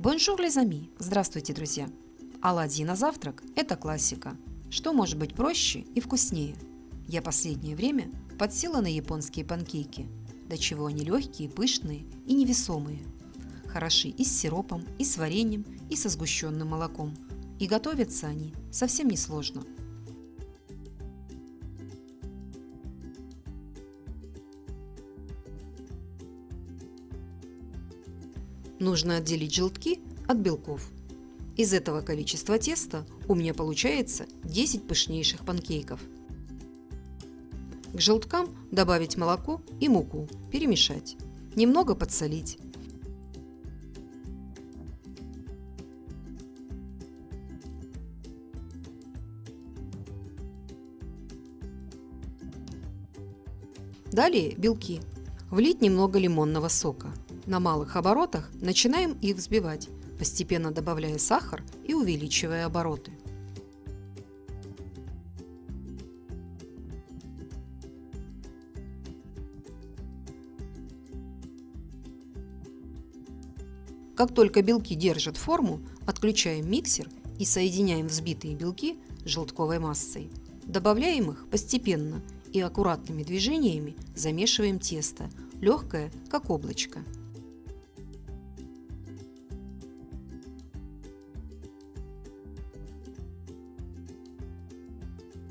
Bonjour, les amis! Здравствуйте, друзья! Оладьи на завтрак – это классика. Что может быть проще и вкуснее? Я последнее время подсела на японские панкейки. До чего они легкие, пышные и невесомые. Хороши и с сиропом, и с вареньем, и со сгущенным молоком. И готовятся они совсем несложно. Нужно отделить желтки от белков. Из этого количества теста у меня получается 10 пышнейших панкейков. К желткам добавить молоко и муку, перемешать. Немного подсолить. Далее белки. Влить немного лимонного сока. На малых оборотах начинаем их взбивать, постепенно добавляя сахар и увеличивая обороты. Как только белки держат форму, отключаем миксер и соединяем взбитые белки с желтковой массой. Добавляем их постепенно и аккуратными движениями замешиваем тесто, легкое, как облачко.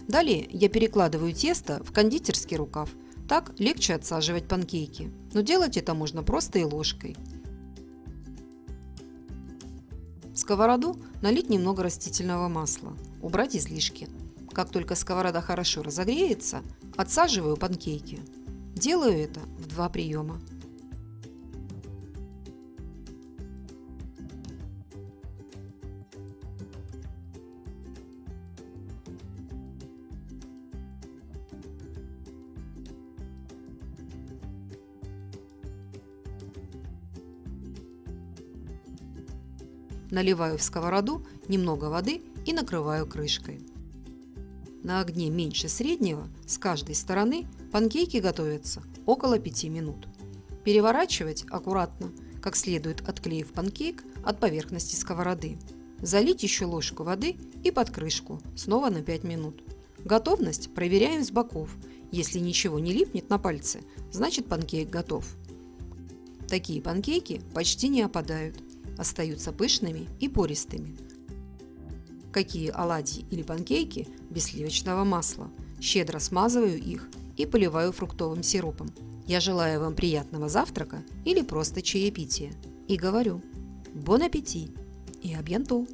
Далее я перекладываю тесто в кондитерский рукав. Так легче отсаживать панкейки. Но делать это можно просто и ложкой. В сковороду налить немного растительного масла. Убрать излишки. Как только сковорода хорошо разогреется, отсаживаю панкейки. Делаю это в два приема. Наливаю в сковороду немного воды и накрываю крышкой. На огне меньше среднего с каждой стороны панкейки готовятся около 5 минут. Переворачивать аккуратно, как следует отклеив панкейк от поверхности сковороды. Залить еще ложку воды и под крышку снова на 5 минут. Готовность проверяем с боков. Если ничего не липнет на пальцы, значит панкейк готов. Такие панкейки почти не опадают остаются пышными и пористыми. Какие оладьи или панкейки без сливочного масла. Щедро смазываю их и поливаю фруктовым сиропом. Я желаю вам приятного завтрака или просто чаепития. И говорю «Бон аппетит» и «Абьянту».